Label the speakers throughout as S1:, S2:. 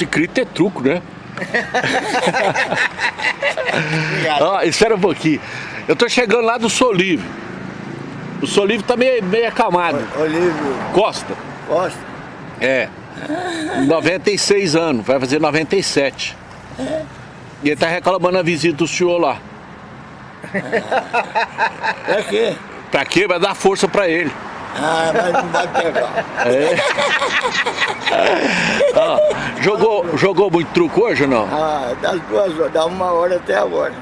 S1: Inscrito é truco, né? Ó, espera um pouquinho. Eu tô chegando lá do Solive. O Solive tá meio, meio acamado.
S2: Olívio
S1: Costa.
S2: Costa.
S1: É. 96 anos, vai fazer 97. E ele tá reclamando a visita do senhor lá.
S2: É quê?
S1: Pra quê? Vai dar força pra ele.
S2: Ah, mas não vai pegar.
S1: É. Ó, jogou, jogou muito truco hoje ou não?
S2: Ah, das duas horas, dá uma hora até agora.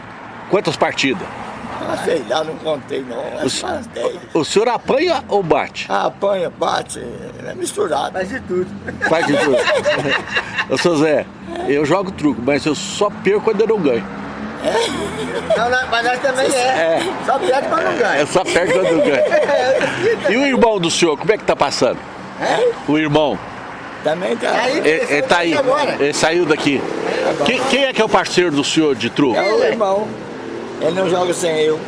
S1: Quantas partidas?
S2: Ah, sei lá, não contei não, mas faz dez.
S1: O senhor apanha ou bate?
S2: Ah, apanha, bate, é misturado. Faz de tudo.
S1: Faz de tudo. Ô, seu Zé, eu jogo truco, mas eu só perco quando eu não ganho.
S2: Não, não, mas nós também é.
S1: É.
S2: Só perde quando não ganha.
S1: Eu só perco quando não ganho. E o irmão do senhor, como é que tá passando?
S2: É?
S1: O irmão,
S2: Também tá.
S1: ele, ele tá aí, ele saiu daqui. Quem, quem é que é o parceiro do senhor de truco?
S2: É o irmão. Ele não joga sem eu.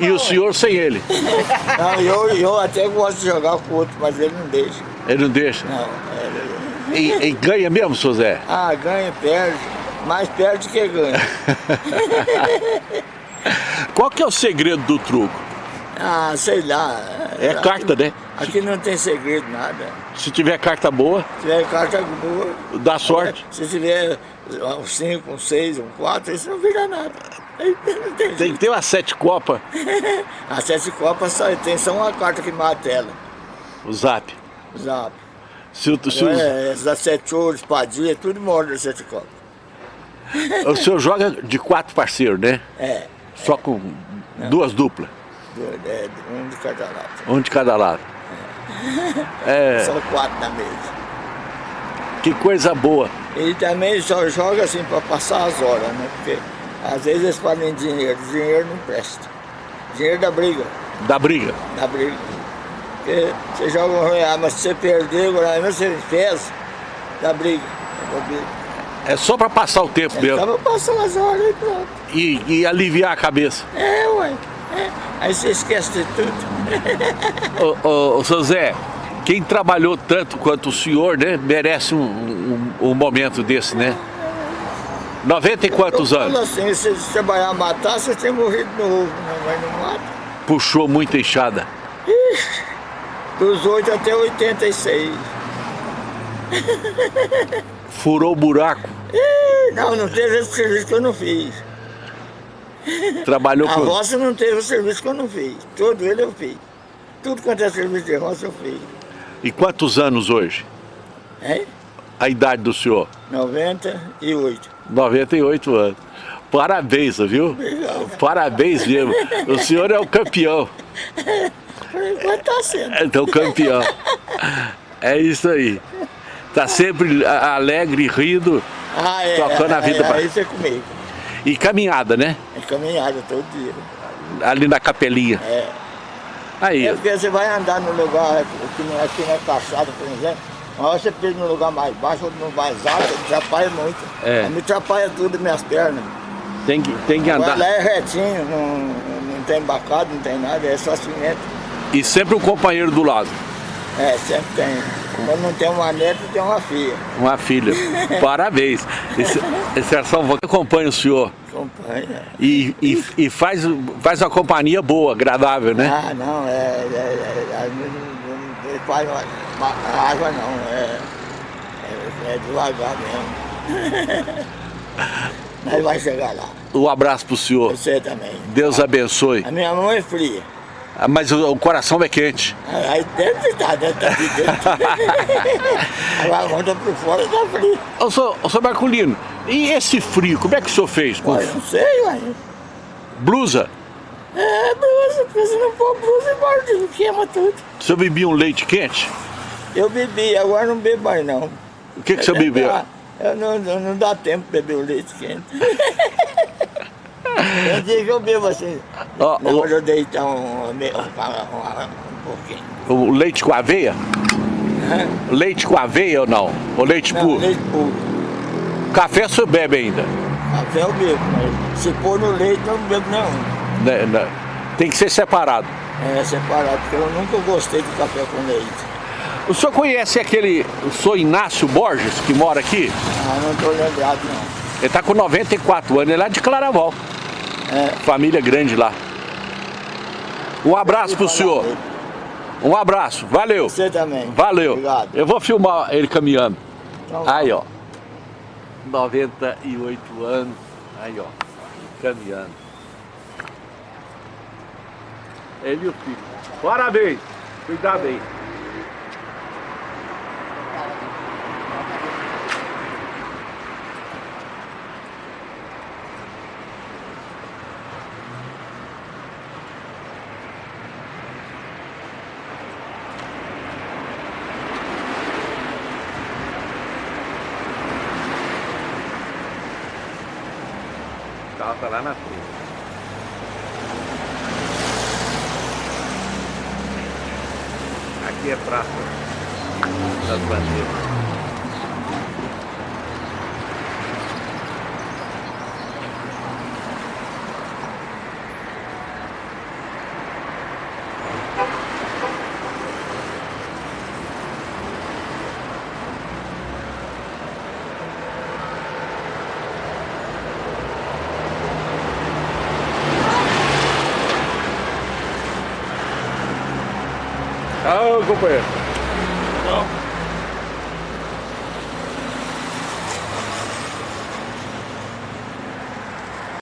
S1: E o senhor sem ele?
S2: Não, eu, eu até gosto de jogar com o outro, mas ele não deixa.
S1: Ele não deixa.
S2: Não, ele...
S1: E, e ganha mesmo, seu Zé?
S2: Ah, ganha, perde. Mais perde que ganha.
S1: Qual que é o segredo do truco?
S2: Ah, sei lá.
S1: É carta, né?
S2: Aqui não tem segredo, nada.
S1: Se tiver carta boa,
S2: Se tiver carta boa,
S1: dá sorte.
S2: se tiver um 5, um 6, um 4, isso não vira nada. Tem
S1: Tem que ter umas sete copas,
S2: A sete copas só tem só uma carta que mata ela.
S1: o zap.
S2: Zap.
S1: Se, o- se o-
S2: É, essas sete ouros, espadinha, tudo morre das sete copas.
S1: o senhor joga de quatro parceiros, né?
S2: É,
S1: Só com duas duplas,
S2: é, um de cada lado.
S1: um de cada lado. É,
S2: São quatro na mesa.
S1: que coisa boa.
S2: Ele também só joga assim para passar as horas, né? Porque às vezes eles falam dinheiro, dinheiro não presta. Dinheiro da briga,
S1: Da briga.
S2: da briga. Porque você joga um real, mas se você perder, agora você fez, da briga. Da briga.
S1: É só pra passar o tempo mesmo.
S2: Tava passando as horas e pronto.
S1: E, e aliviar a cabeça.
S2: É, ué. é. Aí você esquece de tudo.
S1: Ô, ô, ô, seu Zé, quem trabalhou tanto quanto o senhor, né? Merece um, um, um momento desse, né? 90 e quantos
S2: Eu falo
S1: anos?
S2: assim, se você trabalhar matar, você tem morrido novo, né? mas não mata.
S1: Puxou muita enxada.
S2: Dos 8 até 86.
S1: Furou o buraco.
S2: Ih, Não, não teve esse serviço que eu não fiz.
S1: Trabalhou
S2: A
S1: com...
S2: roça não teve o serviço que eu não fiz. Todo ele eu fiz. Tudo quanto é serviço de roça eu fiz.
S1: E quantos anos hoje?
S2: Hein?
S1: A idade do senhor?
S2: 98.
S1: 98 anos. Parabéns, viu?
S2: Obrigado.
S1: Parabéns mesmo. O senhor é o campeão.
S2: Por enquanto tá sendo.
S1: É o campeão. É isso aí. Tá sempre alegre, rindo
S2: Ah, é.
S1: Tocando a vida
S2: é,
S1: pra-
S2: Aí você comigo.
S1: e caminhada, né?
S2: É caminhada todo dia.
S1: Ali na capelinha.
S2: É.
S1: Aí,
S2: É porque você vai andar no lugar, aqui, na- aqui na calçada, por exemplo, uma hora você pisa num lugar mais baixo, outro no mais alto, atrapalha muito.
S1: É.
S2: Me atrapalha tudo minhas pernas.
S1: tem que, tem que
S2: Agora
S1: andar.
S2: lá é retinho, não, não tem bacado, não tem nada, é só cimento.
S1: E sempre um companheiro do lado.
S2: É, sempre tem. Quando não tem uma neta, tem uma filha.
S1: Uma filha. Parabéns. Esse, esse é que acompanha o senhor.
S2: Acompanha.
S1: E, e, e faz, faz uma companhia boa, agradável, né?
S2: Ah, não, é. é, é, é não- não- faz uma- uma água não, é, é, é devagar mesmo. Mas vai chegar lá.
S1: Um abraço pro senhor.
S2: Você também.
S1: Deus abençoe.
S2: A minha mão é fria.
S1: Ah, Mas o, o coração é quente.
S2: Aí dentro está, dentro tá de dentro. Agora manda por fora tá frio.
S1: Ô, senhor, ô, senhor Marculino, e esse frio, como é que o senhor fez? Com
S2: Olha, não sei, ué.
S1: blusa?
S2: É blusa, porque se não for blusa, morde, queima tudo.
S1: O senhor bebia um leite quente?
S2: Eu bebi, agora não bebo mais não.
S1: O que, que o senhor bebeu?
S2: Eu não, não, não dá tempo de beber o leite quente. Tem dia que eu bebo assim.
S1: Ó,
S2: Na
S1: o-
S2: eu deitar um, um, um, pouquinho.
S1: O leite com aveia?
S2: Hã?
S1: Leite com aveia ou não? Ou leite
S2: Não,
S1: puro?
S2: leite puro.
S1: Café o senhor bebe ainda?
S2: Café eu bebo, mas se pôr no leite eu não bebo nenhum.
S1: Né, né? Tem que ser separado.
S2: É separado, porque eu nunca gostei de café com leite.
S1: O senhor conhece aquele, o senhor Inácio Borges, que mora aqui?
S2: Ah, não estou lembrado não.
S1: Ele está com 94 anos, ele é lá de Claraval.
S2: É.
S1: Família grande lá. Um abraço pro senhor. Um abraço, valeu.
S2: Você também.
S1: Valeu.
S2: Obrigado.
S1: Eu vou filmar ele caminhando.
S2: Então,
S1: Aí, ó. 98 anos. Aí, ó. Caminhando. Ele e o filho. Parabéns. Cuidado aí. Carro tá lá na frente. Aqui é praça das bandeiras. Tchau, companheiro. Tchau.